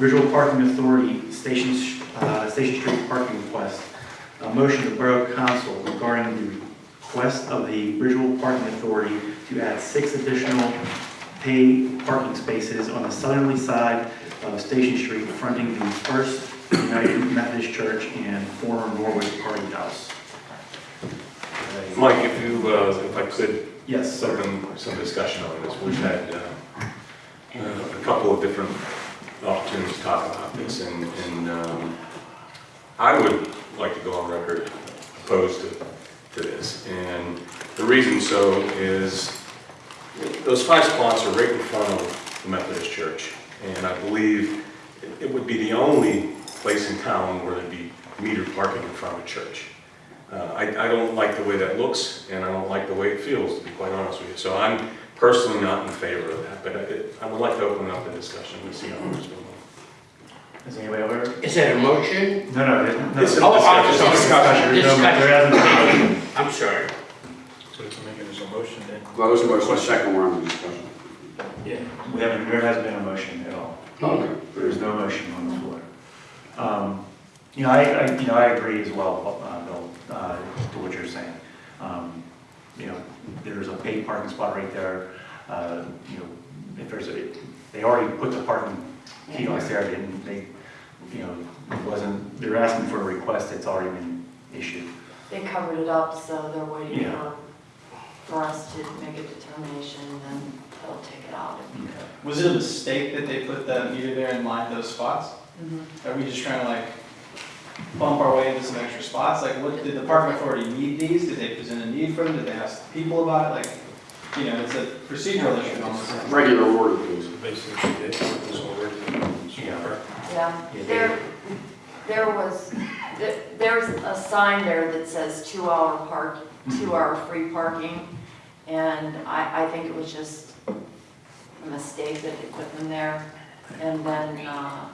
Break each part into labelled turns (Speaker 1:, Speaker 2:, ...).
Speaker 1: Visual Parking Authority, Station, uh, Station Street parking request. A motion of the Borough Council regarding the request of the Visual Parking Authority to add six additional paid parking spaces on the southerly side of Station Street fronting the First United Methodist Church and former Norwood Party House.
Speaker 2: Mike, if you, uh, if I could,
Speaker 1: Yes,
Speaker 2: some, some discussion on this. We've had uh, a couple of different opportunities to talk about this, and, and um, I would like to go on record opposed to, to this. And the reason so is, those five spots are right in front of the Methodist Church. And I believe it- would be the only place in town where there'd be metered parking in front of a church. Uh, I, I don't like the way that looks, and I don't like the way it feels, to be quite honest with you. So I'm personally not in favor of that, but I, I would like to open up the discussion and see how others will.
Speaker 1: Is anybody over?
Speaker 3: Is that a motion?
Speaker 1: No, no, it- no.
Speaker 2: It's a
Speaker 3: Oh, oh,
Speaker 2: discussion.
Speaker 1: Discussion, there's no- there hasn't been a motion.
Speaker 3: I'm sorry.
Speaker 4: So it's making this a motion then?
Speaker 5: Well, Close motion, second round of discussion.
Speaker 4: Yeah.
Speaker 1: We haven't, there hasn't been a motion at all.
Speaker 5: Okay.
Speaker 1: There's no motion on the floor. Um, You know, I, I, you know, I agree as well, uh, Bill, uh, to what you're saying. Um, You know, there's a paid parking spot right there. Uh, You know, if there's a, they already put the parking kiosk there, they didn't, they, you know, it wasn't, they're asking for a request that's already been issued.
Speaker 6: They covered it up, so they're waiting
Speaker 1: Yeah.
Speaker 6: for, for us to make a determination, and then they'll take it out.
Speaker 7: Was it a mistake that they put that meter there and lined those spots? Mm-hmm. Are we just trying to like bump our way into some extra spots? Like, what, did the parking authority need these? Did they present a need for them? Did they ask people about it? Like, you know, it's a procedural issue almost.
Speaker 5: Regular order, please.
Speaker 4: Basically, already.
Speaker 1: Yeah.
Speaker 6: There, there was, there- there's a sign there that says two-hour park, two-hour free parking, and I, I think it was just a mistake that they put them there. And then, uh,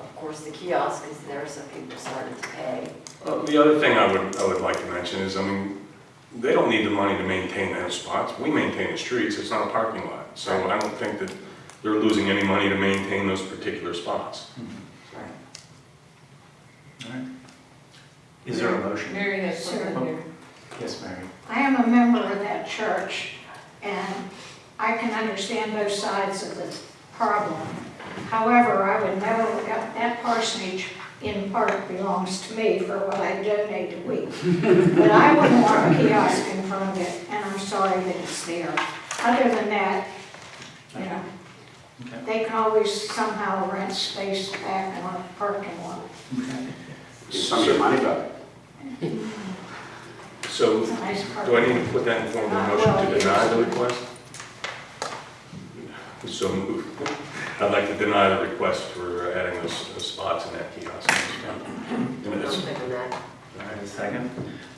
Speaker 6: of course, the kiosk is there, so people started to pay.
Speaker 2: Uh, The other thing I would, I would like to mention is, I mean, they don't need the money to maintain those spots. We maintain the streets, it's not a parking lot. So I don't think that they're losing any money to maintain those particular spots.
Speaker 1: All right. Is there a motion?
Speaker 6: Mary has
Speaker 8: something
Speaker 6: here.
Speaker 1: Yes, Mary.
Speaker 8: I am a member of that church, and I can understand both sides of the problem. However, I would know that that parsonage in part belongs to me for what I donate a week. But I wouldn't want a kiosk in front of it, and I'm sorry that it's there. Other than that, you know,
Speaker 1: Okay.
Speaker 8: they can always somehow rent space back in our parking lot.
Speaker 5: Get some of your money back. Mm-hmm.
Speaker 2: So
Speaker 8: It's a nice
Speaker 2: do I
Speaker 8: parking.
Speaker 2: need to put that in form of a motion
Speaker 8: well,
Speaker 2: to
Speaker 8: yes.
Speaker 2: deny the request? So moved. I'd like to deny the request for adding those those spots in that kiosk. And it's-
Speaker 1: All right, a second.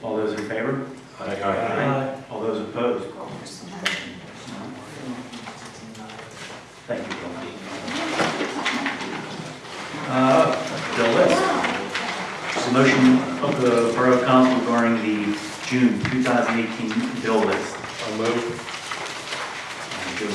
Speaker 1: All those in favor?
Speaker 2: Aye.
Speaker 1: All those opposed? Thank you, Bill. Uh, Bill list. It's a motion of the Borough Council regarding the June 2018 bill list.
Speaker 2: I'll move.
Speaker 1: Uh,